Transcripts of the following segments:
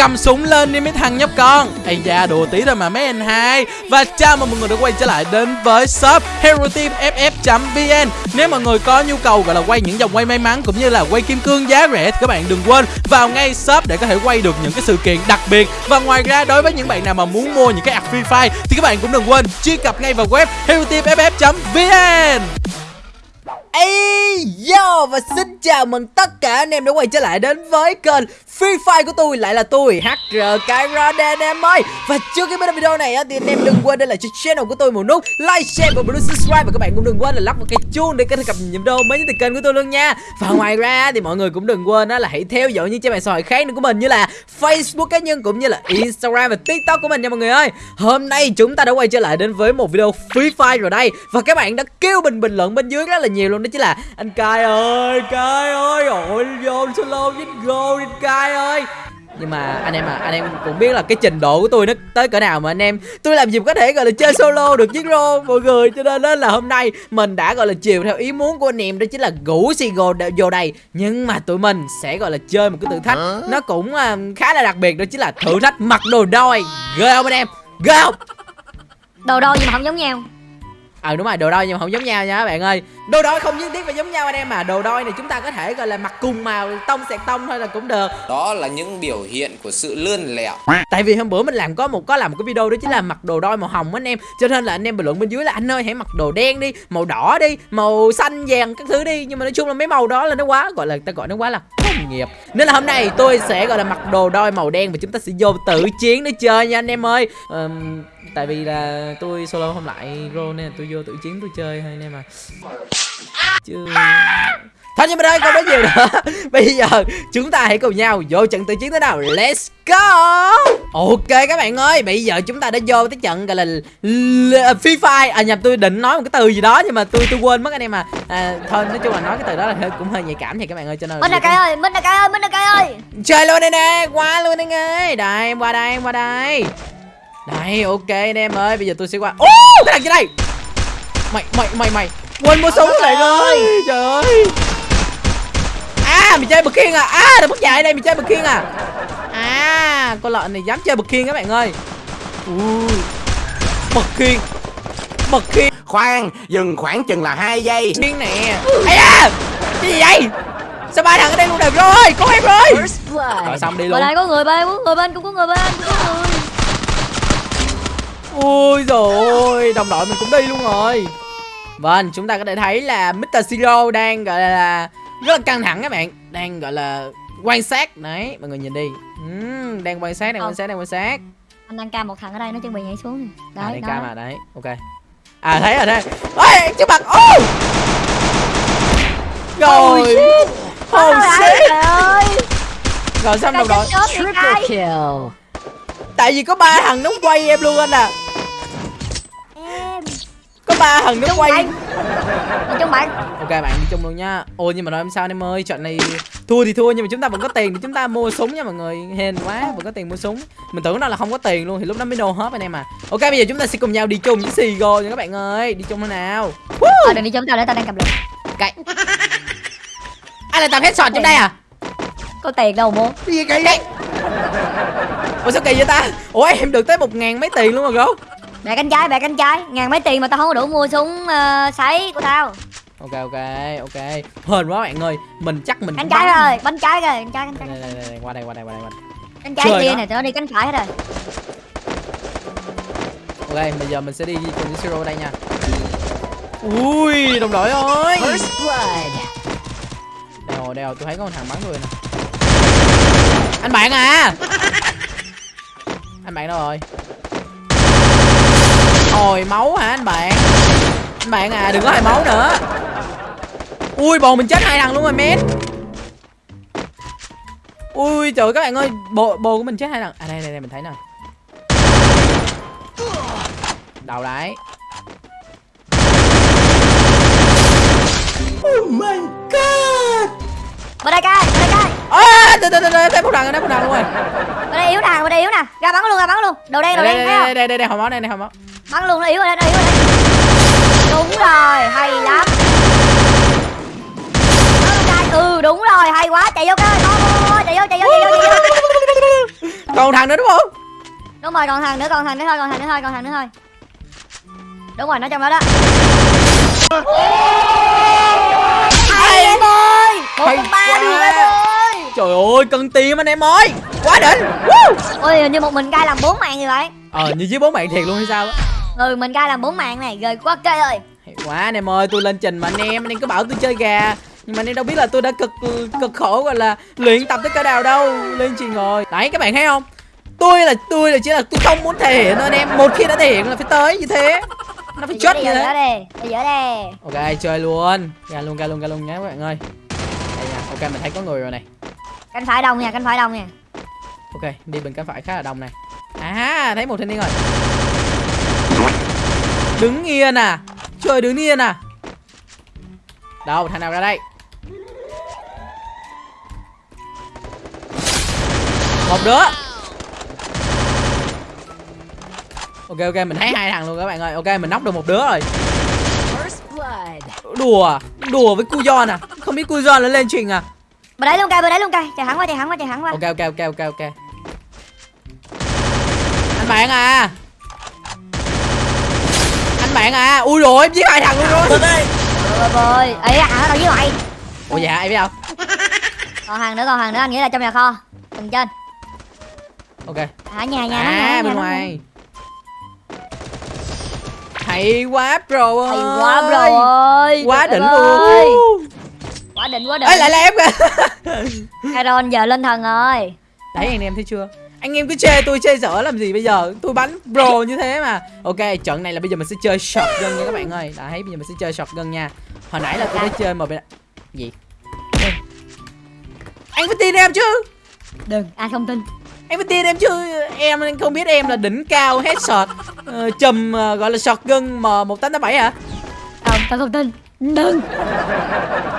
cầm súng lên đi mấy thằng nhóc con. Ây da, đùa tí thôi mà mấy anh hai. Và chào mừng mọi người đã quay trở lại đến với shop hero team ff vn nếu mọi người có nhu cầu gọi là quay những dòng quay may mắn cũng như là quay kim cương giá rẻ thì các bạn đừng quên vào ngay shop để có thể quay được những cái sự kiện đặc biệt. Và ngoài ra, đối với những bạn nào mà muốn mua những cái app free fire thì các bạn cũng đừng quên truy cập ngay vào web hero Ây yo và xin chào mừng tất cả anh em đã quay trở lại đến với kênh Free Fire của tôi. Lại là tôi HR Kyra anh em ơi. Và trước khi bắt đầu video này thì anh em đừng quên đây là cho channel của tôi một nút like, share và bấm subscribe. Và các bạn cũng đừng quên là lắp một cái chuông để có thể cập nhật video mới nhất từ kênh của tôi luôn nha. Và ngoài ra thì mọi người cũng đừng quên đó là hãy theo dõi những trang mạng xã hội khác nữa của mình như là Facebook cá nhân cũng như là Instagram và TikTok của mình nha mọi người ơi. Hôm nay chúng ta đã quay trở lại đến với một video Free Fire rồi đây. Và các bạn đã kêu bình bình luận bên dưới rất là nhiều luôn đó chính là anh Kai ơi Kai ơi ôi vô solo với go đi Kai ơi. Nhưng mà anh em à anh em cũng biết là cái trình độ của tôi nó tới cỡ nào mà anh em tôi làm gì có thể gọi là chơi solo được với rô mọi người. Cho nên là hôm nay mình đã gọi là chiều theo ý muốn của anh em đó chính là xì gồ vô đây. Nhưng mà tụi mình sẽ gọi là chơi một cái thử thách. Nó cũng uh, khá là đặc biệt đó chính là thử thách mặc đồ đôi. Ghê không anh em? Ghê không? Đồ đôi nhưng mà không giống nhau ờ đúng rồi đồ đôi nhưng mà không giống nhau nha các bạn ơi. Đồ đôi không nhất thiết phải giống nhau anh em mà đồ đôi này chúng ta có thể gọi là mặc cùng màu tông sẹt tông thôi là cũng được. Đó là những biểu hiện của sự lươn lẹo. Tại vì hôm bữa mình làm có một có làm một cái video đó chính là mặc đồ đôi màu hồng anh em. Cho nên là anh em bình luận bên dưới là anh ơi hãy mặc đồ đen đi màu đỏ đi màu xanh vàng các thứ đi. Nhưng mà nói chung là mấy màu đó là nó quá gọi là ta gọi nó quá là công nghiệp. Nên là hôm nay tôi sẽ gọi là mặc đồ đôi màu đen và chúng ta sẽ vô tự chiến để chơi nha anh em ơi. Um, tại vì là tôi solo không lại rô nên là tôi vô tự chiến tôi chơi thôi anh em à chứ Thôi nhưng mà đây không nói nhiều nữa. Bây giờ chúng ta hãy cùng nhau vô trận tự chiến thế nào. Let's go! Ok các bạn ơi Bây giờ chúng ta đã vô tới trận gọi là Free Fire. À nhập tôi định nói một cái từ gì đó Nhưng mà tôi tôi quên mất anh em à, à Thôi nói chung là nói cái từ đó là hơi, cũng hơi nhạy cảm thì các bạn ơi cho nên Minh là cây ơi Minh là cây ơi Minh là cây ơi. Chơi luôn đây nè Qua luôn anh ơi. Đây em qua đây em qua đây Đây ok anh em ơi Bây giờ tôi sẽ qua. Ô cái thằng trên đây Mày mày mày mày. Quên mua súng lại ơi Trời ơi. À mày chơi bực khiên à? À đừng mất dạy đây mày chơi bực khiên à? À con lợn này dám chơi bực khiên các bạn ơi. Ui Bực khiên Bực khiên. Khoan Dừng khoảng chừng là hai giây. Khiên nè. Ây da Cái gì vậy? Sao ba thằng ở đây luôn đẹp rồi? Có em rồi. Rồi xong đi luôn. Ở đây có người bên, có người bên, cũng có người bên, cũng có người Ui rồi đồng đội mình cũng đi luôn rồi. Vâng, chúng ta có thể thấy là Mr. Zero đang gọi là rất là căng thẳng các bạn. Đang gọi là quan sát. Đấy, mọi người nhìn đi. Uhm, Đang quan sát, đang quan sát, đang quan sát. Anh đang cam một thằng ở đây, nó chuẩn bị nhảy xuống. Đấy, à, đang cam à, đấy, ok. À, thấy rồi, thấy Ôi, trước mặt, ô! Oh! Rồi Oh shit. Rồi xong đồng đội. Triple kill. Tại vì có ba thằng nó quay em luôn anh à ba thằng nó quay. đi chung bạn. Ok bạn đi chung luôn nha. Ôi nhưng mà nói em sao em ơi trận này thua thì thua nhưng mà chúng ta vẫn có tiền để chúng ta mua súng nha mọi người. Hên quá vẫn có tiền mua súng. Mình tưởng nó là không có tiền luôn thì lúc đó mới nô hết anh em à ok bây giờ chúng ta sẽ cùng nhau đi chung với Sigo nha các bạn ơi. Đi chung thế nào? Ờ đừng đi chung tao để tao đang cầm lượt. Cậy ai là tao headshot trong đây à? Có tiền đâu mua cái gì kỳ vậy? Ủa sao kỳ vậy ta? Ủa em được tới một ngàn mấy tiền luôn rồi gấu bè cánh trái bè cánh trái ngàn mấy tiền mà tao không có đủ mua súng uh, sấy của tao. Ok ok ok. Hên quá bạn ơi. Mình chắc mình cánh trái rồi bánh trái rồi cánh trái cánh trái đây, đây, đây, qua đây qua đây qua đây qua đây. Cánh trái kia này tụi nó đi cánh phải hết rồi. Ok bây giờ mình sẽ đi cùng với siro đây nha. Ui đồng đội ơi. First blood. Đèo đèo tôi thấy có một thằng bắn tôi nè. Anh bạn à. Anh bạn đâu rồi Hồi máu hả anh bạn Anh bạn à đừng có hồi máu nữa Ui bồ mình chết hai thằng luôn rồi men Ui trời các bạn ơi Bồ, bồ của mình chết hai thằng À đây đây, đây mình thấy nè Đầu đấy Oh my god Bên đây coi, bên đây coi À, đây, đây, đây, thấy một thằng, thấy một thằng luôn rồi Bên đây yếu nè, bên đây yếu nè Ra bắn luôn, ra bắn luôn Đầu đen, đầu đen, thấy không Đây, đây, đây, đây, hồi máu, đây, đây, hồi máu bắn luôn nó yếu rồi đó, nó yếu rồi đó. đúng rồi hay lắm. Ừ đúng rồi hay quá chạy vô cái chạy vô chạy vô chạy vô chạy vô. Còn thằng nữa đúng không? Đúng rồi còn thằng nữa còn thằng nữa thôi còn thằng nữa thôi còn thằng nữa thôi. Đúng rồi nó trong đó đó. Hay em ơi một ba đường em ơi. Trời ơi cân tim anh em ơi. Quá đỉnh. Ôi hình như một mình cai làm bốn mạng như vậy. Ờ như với bố bạn thiệt luôn hay sao á ừ mình cai làm bốn mạng này rồi quá cây ơi. Hay quá anh em ơi tôi lên trình mà anh em anh em cứ bảo tôi chơi gà. Nhưng mà anh em đâu biết là tôi đã cực cực khổ gọi là luyện tập tới cỡ nào đâu. Lên trình rồi. Đấy các bạn thấy không? Tôi là tôi là chỉ là tôi không muốn thể hiện thôi anh em. Một khi đã thể hiện là phải tới như thế. Nó phải bây như thế. đây ok chơi luôn. Ra luôn ra luôn ra luôn nhé các bạn ơi. Đây nha ok mình thấy có người rồi này. Cánh phải đông nha cánh phải đông nha. Ok đi bên cánh phải khá là đông này. À thấy một thanh niên rồi đứng yên à? Trời đứng yên à? Đâu thằng nào ra đây? Một đứa. Ok ok mình thấy hai thằng luôn các bạn ơi. Ok mình nóc được một đứa rồi. Đùa đùa với cu giòn à? Không biết cu giòn nó lên trình à? Bên đấy luôn cây bên đấy luôn cây chạy thẳng qua chạy thẳng qua chạy thẳng qua. Ok ok ok ok ok. Anh bạn à anh bạn à. Ui rồi em giết hai thằng luôn rồi. Rồi. Rồi. Ấy à đâu với mày ủa dạ em biết không? Còn hàng nữa còn hàng nữa anh nghĩ là trong nhà kho. Tầng trên. Ok. Ở nhà nhà nó à nhà, bên nhà nó ngoài. Hay quá bro ơi. hay quá rồi quá Trời đỉnh ơi. luôn. Quá đỉnh quá đỉnh. Ấy lại là em kìa. Iron giờ lên thần rồi. Đấy anh em thấy chưa anh em cứ chê tôi chê dở làm gì bây giờ? Tôi bắn pro như thế mà. Ok trận này là bây giờ mình sẽ chơi shotgun nha các bạn ơi. Đấy bây giờ mình sẽ chơi shotgun nha. Hồi nãy là tôi đã chơi mà bên gì? Anh phải tin em chứ? Đừng. Ai không tin? Em phải tin em chứ? Em không biết em là đỉnh cao headshot uh, chùm ờ, gọi là shotgun m một tám bảy hả? Không tao không tin. Đừng.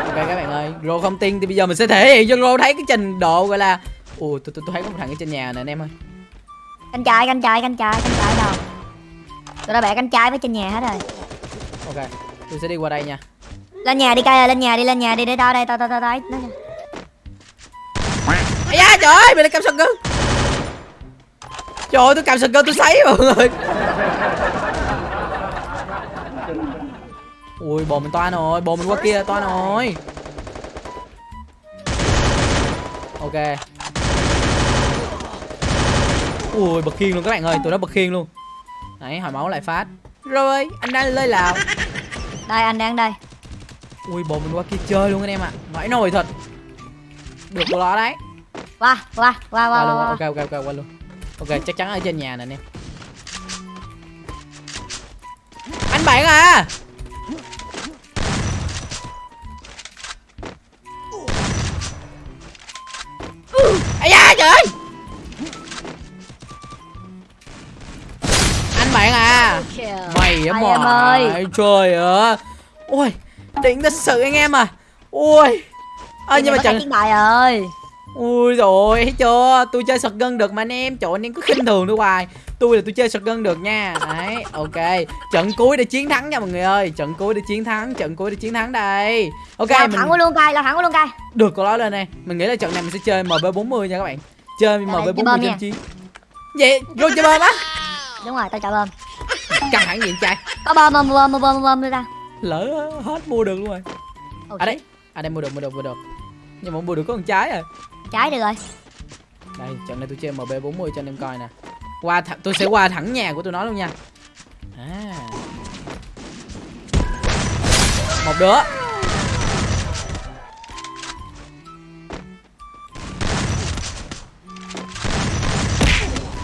Ok các bạn ơi Rô không tin thì bây giờ mình sẽ thể hiện cho Rô thấy cái trình độ gọi là ui tôi, tôi thấy có một thằng ở trên nhà nè anh em ơi. Canh trái canh trái canh trái canh trái đâu. Tôi đã bẻ canh trái với trên nhà hết rồi. Ok tôi sẽ đi qua đây nha. Lên nhà đi cây ơi lên nhà đi lên nhà đi để tao đây tao tao tao tao Ây da trời ơi mày lại cầm shotgun Trời ơi tôi cầm shotgun tôi sấy mọi người. Ui bồ mình toan rồi Bồ mình qua kia toan rồi. Ok Ui bật khiên luôn các bạn ơi Tụi nó bật khiên luôn. Đấy hồi máu lại phát. Rồi anh đang lên lào. Đây anh đang đây. Ui bồ mình qua kia chơi luôn anh em ạ. Vãi nồi thật. Được của nó đấy. Qua qua qua qua qua luôn qua, ok ok ok qua luôn. Ok chắc chắn ở trên nhà nè anh em. Anh bạn à mà ơi. trời ơi. Ui đỉnh thật sự anh em à. Ui à, nhưng mà chẳng chiến bài ơi Ui rồi thấy chưa? Tôi chơi shotgun được mà anh em. Trời anh em cứ khinh thường tôi hoài. Tôi là tôi chơi shotgun được nha. Đấy ok. Trận cuối để chiến thắng nha mọi người ơi. Trận cuối để chiến thắng Trận cuối để chiến thắng đây. Ok lao mình thẳng của luôn cây lao thẳng của luôn cây được con đó lên này Mình nghĩ là trận này mình sẽ chơi MB40 nha các bạn. Chơi Rồi, chơi MB40 bom trên nha. chiến Vậy rồi chơi bom á. Đúng rồi tao chọn bơm Căng thẳng gì trai có bơm bơm bơm bơm bơm tao Lỡ hết mua được luôn rồi. Ồ, À đấy À đây mua được mua được mua được. Nhưng mà mua được có con trái à trái được rồi. Đây, trận này tôi chơi MB40 cho anh em coi nè. Qua th tôi sẽ qua thẳng nhà của tôi nó luôn nha. À. Một đứa.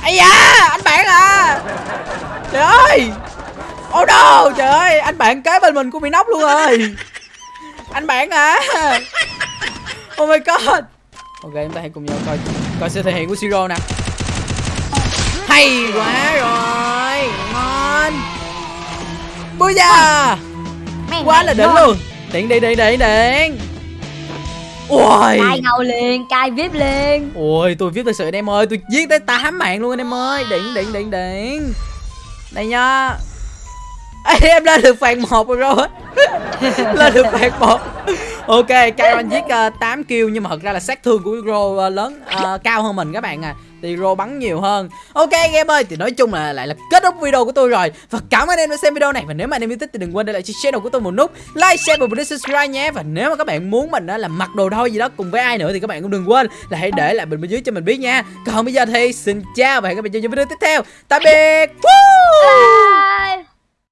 Ây da, bạn à. Trời ơi. Oh no, trời ơi, anh bạn kế bên mình cũng bị nóc luôn rồi. Anh bạn à. Oh my god. Ok chúng ta hãy cùng nhau coi coi sự thể hiện của Siro nè Hay quá rồi Ngon Bây giờ Quá là đỉnh luôn Điện điện điện điện điện Ui cai ngầu liền cai vip liền. Ui tôi viết thật sự anh em ơi Tôi giết tới 8 mạng luôn anh em ơi. Điện điện điện điện Đây nha. Ê, em lên được phạt một rồi. Rồi lên được phạt một. Ok Kairon giết uh, 8 kill nhưng mà thật ra là sát thương của Ro uh, lớn uh, cao hơn mình các bạn à Tiro bắn nhiều hơn. Ok anh em ơi thì nói chung là lại là kết thúc video của tôi rồi. Và cảm ơn anh em đã xem video này. Và nếu mà anh em yêu thích thì đừng quên để lại cho channel của tôi một nút. Like, share và bấm subscribe nhé. Và nếu mà các bạn muốn mình là mặc đồ thôi gì đó cùng với ai nữa Thì các bạn cũng đừng quên là hãy để lại bình bên dưới cho mình biết nha. Còn bây giờ thì xin chào và hẹn gặp lại trong những video tiếp theo. Tạm biệt. Woo!